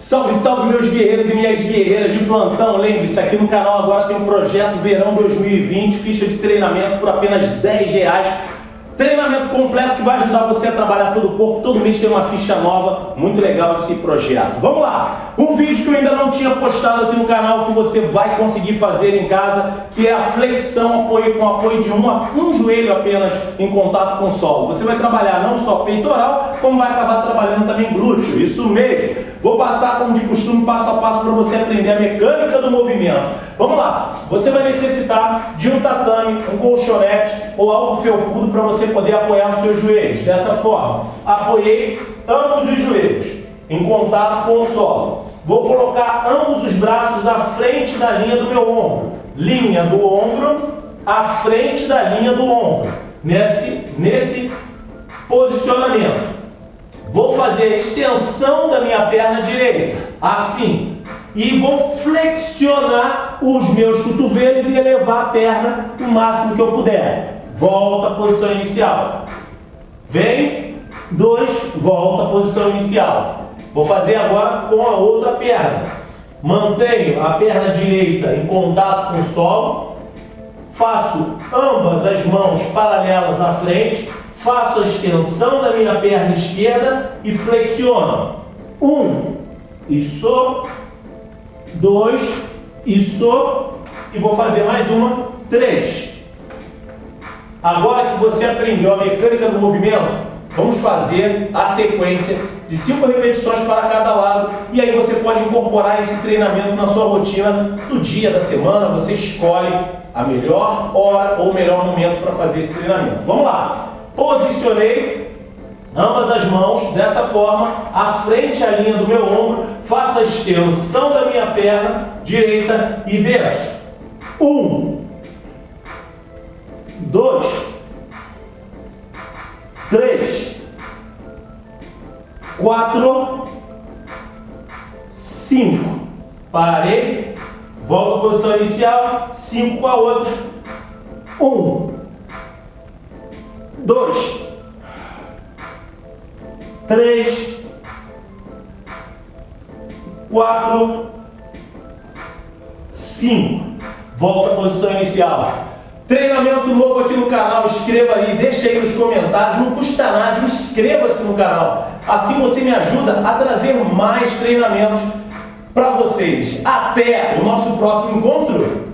Salve, salve meus guerreiros e minhas guerreiras de plantão. Lembre-se, aqui no canal agora tem um projeto Verão 2020, ficha de treinamento por apenas 10 reais Treinamento completo que vai ajudar você a trabalhar todo o corpo. Todo mês tem uma ficha nova. Muito legal esse projeto. Vamos lá! Um vídeo que eu ainda não tinha postado aqui no canal que você vai conseguir fazer em casa, que é a flexão apoio com apoio de um, um joelho apenas em contato com o solo. Você vai trabalhar não só peitoral, como vai acabar trabalhando também glúteo. Isso mesmo! Vou passar, como de costume, passo a passo para você aprender a mecânica do movimento. Vamos lá! Você vai necessitar de um tatame, um colchonete ou algo felpudo para você poder apoiar os seus joelhos. Dessa forma, apoiei ambos os joelhos em contato com o solo. Vou colocar ambos os braços à frente da linha do meu ombro. Linha do ombro à frente da linha do ombro. Nesse, nesse posicionamento. Vou fazer a extensão da minha perna direita. Assim. E vou flexionar os meus cotovelos e elevar a perna o máximo que eu puder. Volta à posição inicial. Vem, dois, volta à posição inicial. Vou fazer agora com a outra perna. Mantenho a perna direita em contato com o solo. Faço ambas as mãos paralelas à frente. Faço a extensão da minha perna esquerda e flexiono. Um, isso. Dois, isso. E vou fazer mais uma. Três. Agora que você aprendeu a mecânica do movimento, vamos fazer a sequência de 5 repetições para cada lado e aí você pode incorporar esse treinamento na sua rotina do dia, da semana, você escolhe a melhor hora ou o melhor momento para fazer esse treinamento. Vamos lá! Posicionei ambas as mãos dessa forma, à frente a linha do meu ombro, faço a extensão da minha perna direita e desço. Um, dois, três, quatro, cinco. Parei, volto à posição inicial, cinco com a outra. Um, dois, três, quatro, cinco. Volta à posição inicial. Treinamento novo aqui no canal, inscreva aí, deixa aí nos comentários, não custa nada, inscreva-se no canal. Assim você me ajuda a trazer mais treinamentos para vocês. Até o nosso próximo encontro!